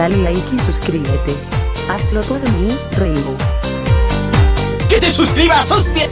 Dale like y suscríbete. Hazlo por mí, Rainbow. ¡Que te suscribas, hostia!